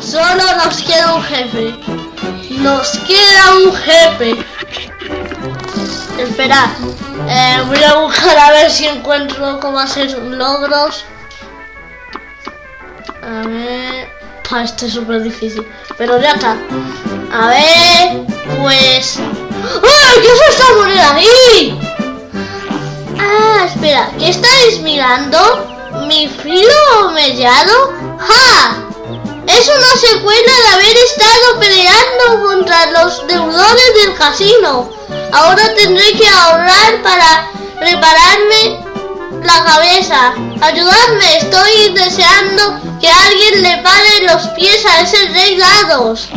Solo nos queda un jefe. Nos queda un jefe. Espera. Eh, voy a buscar a ver si encuentro cómo hacer logros. A ver... Pa, este es súper difícil. Pero ya está. A ver... Pues... ¡Ay! ¿Qué es esta moneda ahí? Ah, espera. ¿Qué estáis mirando? ¿Mi filo mellado? ¡Ja! Es una secuela de haber estado peleando contra los deudores del casino. Ahora tendré que ahorrar para repararme la cabeza. Ayudadme, estoy deseando que alguien le pare los pies a ese rey dados.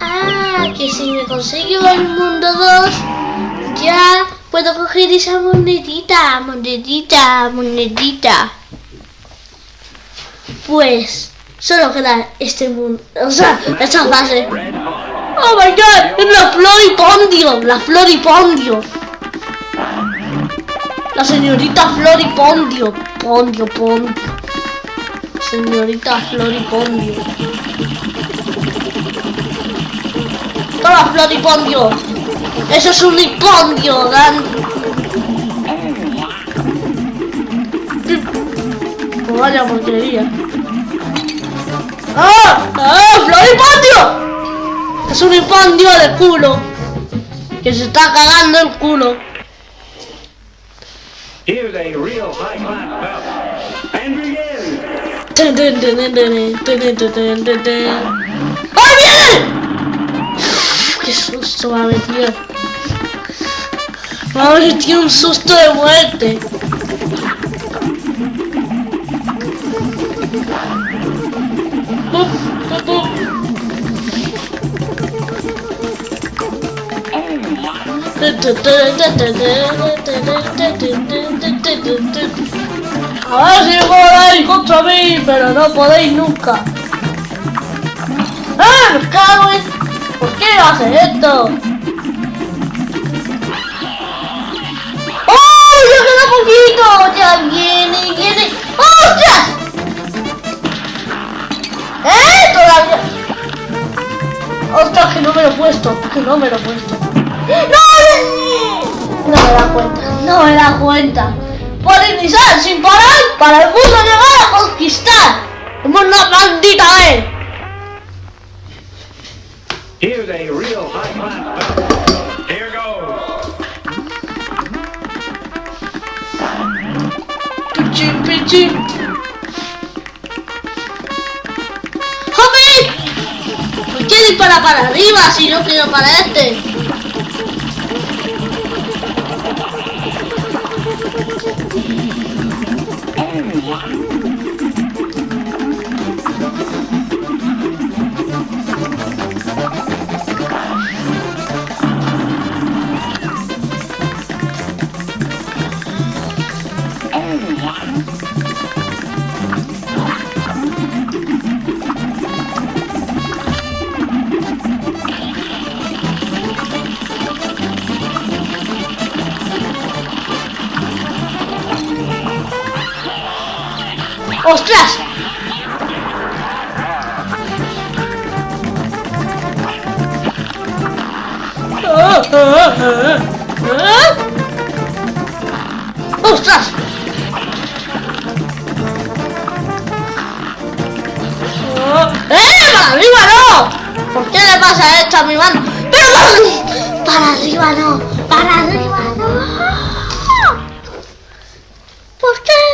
Ah, que si me consigo el mundo 2, ya puedo coger esa monedita, monedita, monedita. Pues solo queda este mundo, o sea, esta fase. Oh my god, la Floripondio, la Floripondio. La señorita Floripondio, Pondio, Pondio. Señorita Floripondio. Toma Floripondio. Eso es un hipondio, Dan. Oh, vaya porquería. ¡Ah! ¡Ah! ¡Floripondio! Es un hipondio de culo. Que se está cagando el culo. Here's a real high. And begin. suave, tío. Madre, tiene un susto de muerte. Ahora sí puedo contra mí, pero no podéis nunca. ¡Ah! Cago en ¿Por qué haces esto? ¡Oh! ¡Ya queda poquito! ¡Ya viene, viene! ¡Ostras! ¡Eh! Todavía... ¡Ostras, que no me lo he puesto! Que no me lo he puesto. ¡No! No me da cuenta, no me da cuenta. Por iniciar sin parar para el mundo llegar a conquistar. Como una maldita vez. Here's a real high class. Here goes. Pichín, pichín. ¡Joder! ¿Por qué dispara para arriba si no quiero para este? ¡Ostras! ¡Ostras! ¡Eh! ¡Para arriba no! ¿Por qué le pasa esto a mi mano? ¡Pero para, para arriba no! ¡Para arriba no! ¿Por qué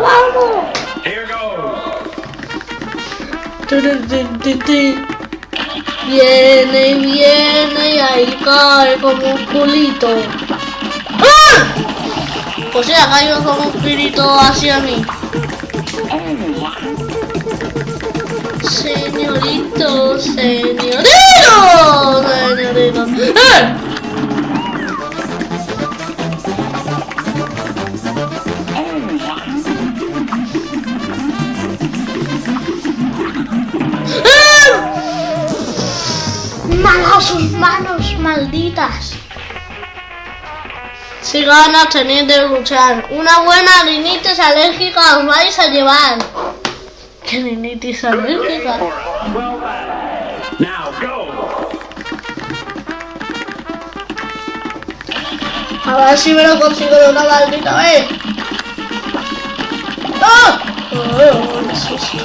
vamos. Here goes. Viene y viene y ahí cae como un culito. ¡Ah! O sea, cayó como un culito hacia mí. Señorito, señorito. ¡Malas sus manos, malditas! Si ganas tenéis de luchar. Una buena rinitis alérgica os vais a llevar. ¿Qué rinitis alérgica? a ver si me lo consigo de una maldita vez. ¡Ah! Oh, eso sí.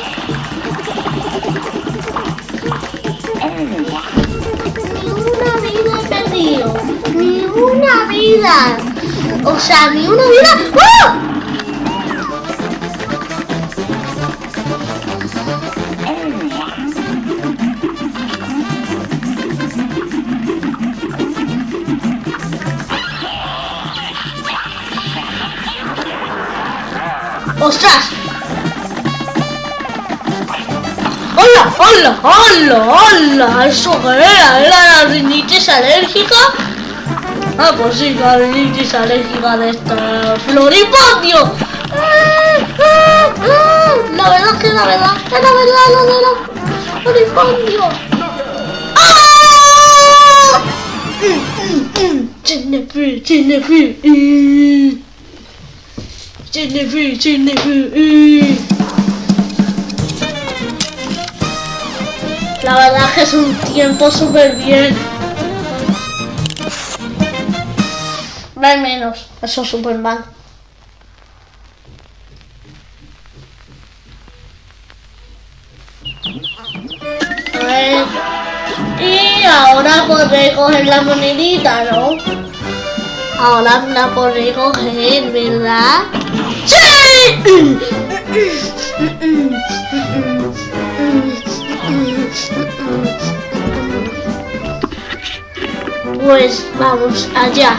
Ni una vida. O sea, ni una vida. ¡Ah! ¡Ostras! ¡Hola! ¡Hola! ¡Hola! ¡Hola! ¿Eso qué era? ¿Era la rinitis alérgica? Ah, pues sí, la rinitis alérgica de esta floripondio. La verdad que la verdad, la verdad la floripondio. ¡Ah! Mm, mm, mm. Jennifer, La verdad es que es un tiempo súper bien. Al menos, eso es súper mal. A ver. Y ahora podré coger la monedita, ¿no? Ahora la podré coger, ¿verdad? ¡Sí! Pues vamos allá.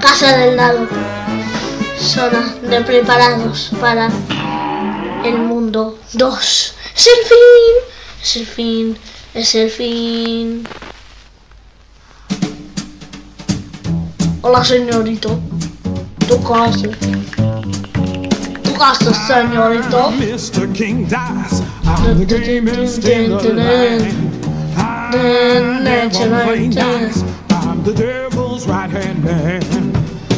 Casa del lado. Zona de preparados para el mundo 2. Es el fin. Es el fin. Es el fin. Hola, señorito. Tu casa. Tu casa, señorito. Mr. King dies. The gamest in the land. I never play nice. I'm the devil's right hand man.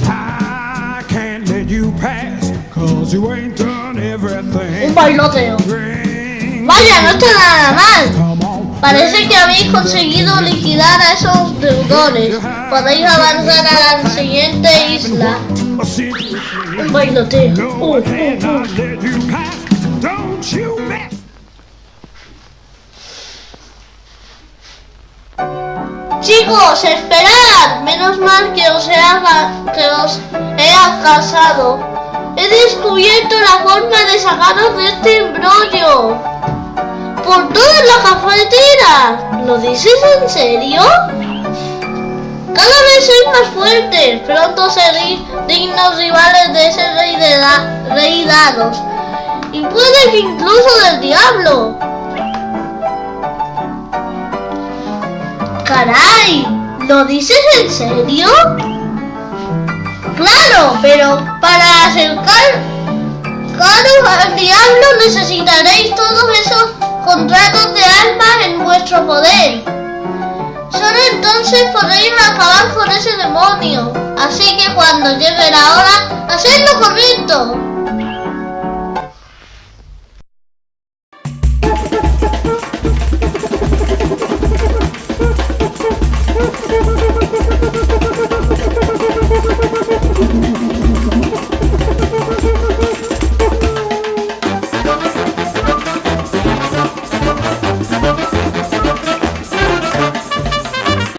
I can't let you pass, cause you ain't done Un everything. bailoteo. Bring Vaya, no está nada mal. Parece que habéis conseguido liquidar a esos deudores. Podéis avanzar a la siguiente isla. Un bailoteo. Uh, uh, uh. Chicos, esperad. Menos mal que os he, que os he descubierto la forma de sacaros de este embrollo. Por todas las cafeteras. ¿Lo dices en serio? Cada vez sois más fuertes. Pronto seréis dignos rivales de ese rey de rey dados. Y puede que incluso del diablo. Caray, ¿lo dices en serio? Claro, pero para acercar Claro, al diablo necesitaréis todos esos contratos de almas en vuestro poder. Solo entonces podréis acabar con ese demonio. Así que cuando llegue la